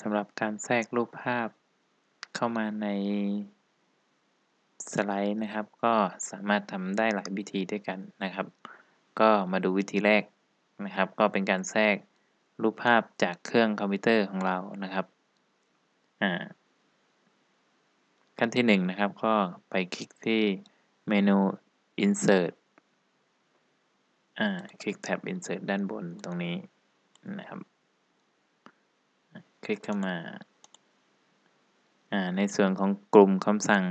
สำหรับการแทรกรูปภาพเข้ามาในสไลด์นะครับ ก็สามารถทำได้หลายวิธีด้วยกันนะครับ ก็มาดูวิธีแรกนะครับ ก็เป็นการแทรกรูปภาพจากเครื่องคอมพิวเตอร์ของเรานะครับอ่าขั้นที่1นนะครับ ก็ไปคลิกที่เมนู insert อ่าคลิกแท็บ insert ด้านบนตรงนี้นะครับ คลิกเข้ามาอ่าในส่วนของกลุ่มคำสั่ง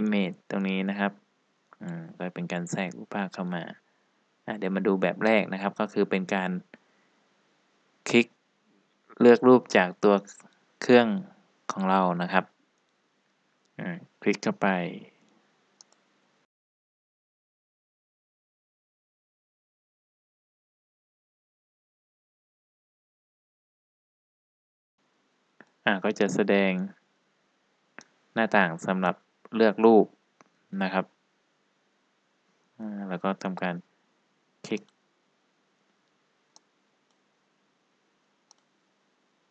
image ตรงนี้นะครับอืมก็เป็นการแทรกรูปภาพเข้ามาอ่าเดี๋ยวมาดูแบบแรกนะครับ ก็คือเป็นการคลิกเลือกรูปจากตัวเครื่องของเรานะครับคลิกเข้าไป อ่าก็จะแสดงหน้าต่างสำหรับเลือกรูปนะครับ แล้วก็ทำการคลิก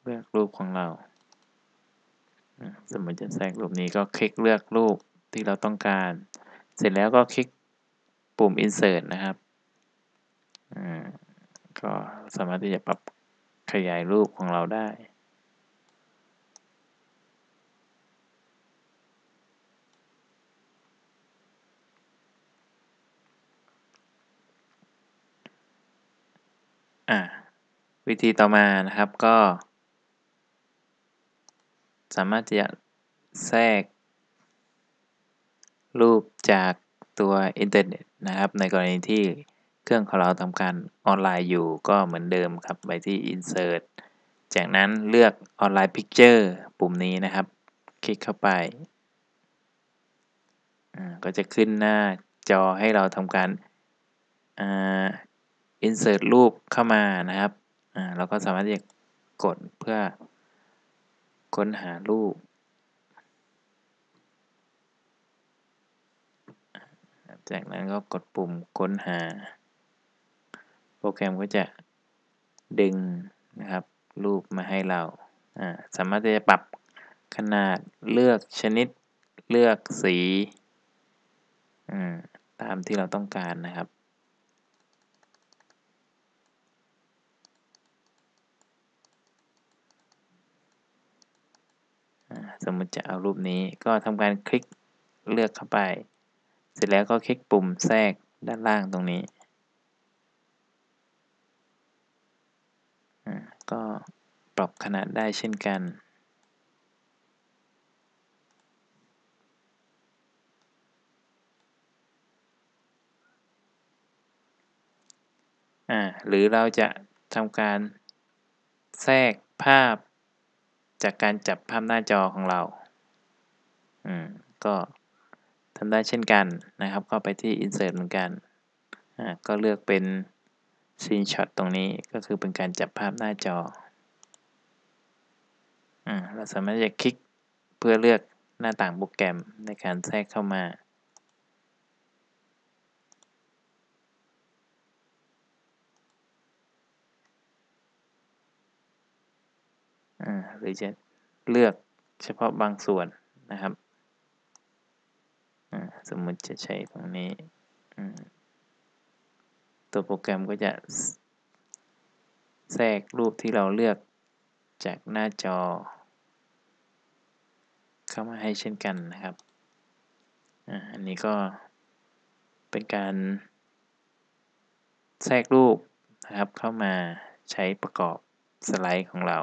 เลือกรูปของเรา สมมติจะแทรกรูปนี้ก็คลิกเลือกรูปที่เราต้องการ เสร็จแล้วก็คลิกปุ่ม insert นะครับ ก็สามารถที่จะปรับขยายรูปของเราได้ อ่าวิธีต่อมานะครับก็ สามารถจะแทรก รูปจากตัวอินเทอร์เน็ตนะครับ ในกรณีที่เครื่องของเราทำการออนไลน์อยู่ก็เหมือนเดิมครับ ไปที่ insert จากนั้นเลือกออนไลน์ picture ปุ่มนี้นะครับ คลิกเข้าไปก็จะขึ้นหน้าจอให้เราทำการ insert รูปเข้ามานะครับเราก็สามารถที่จะกดเพื่อค้นหารูปจากนั้นก็กดปุ่มค้นหา โปรแกรมก็จะดึงนะครับ รูปมาให้เราสามารถที่จะปรับขนาดเลือกชนิดเลือกสี ตามที่เราต้องการนะครับ สมมติจะเอารูปนี้ก็ทำการคลิกเลือกเข้าไป เสร็จแล้วก็คลิกปุ่มแทรกด้านล่างตรงนี้ก็ปรับขนาดได้เช่นกันหรือเราจะทำการแทรกภาพ จากการจับภาพหน้าจอของเรา อืม ก็ทำได้เช่นกันนะครับ ก็ไปที่ insert เหมือนกัน อ่า ก็เลือกเป็น screenshot ตรงนี้ก็คือเป็นการจับภาพหน้าจอ อ่า เราสามารถจะคลิกเพื่อเลือกหน้าต่างโปรแกรมในการแทรกเข้ามา หรือจะเลือกเฉพาะบางส่วนนะครับ สมมติจะใช้ตรงนี้ ตัวโปรแกรมก็จะแทรกรูปที่เราเลือกจากหน้าจอ เข้ามาให้เช่นกันนะครับ อันนี้ก็เป็นการแทรกรูปนะครับเข้ามาใช้ประกอบสไลด์ของเรา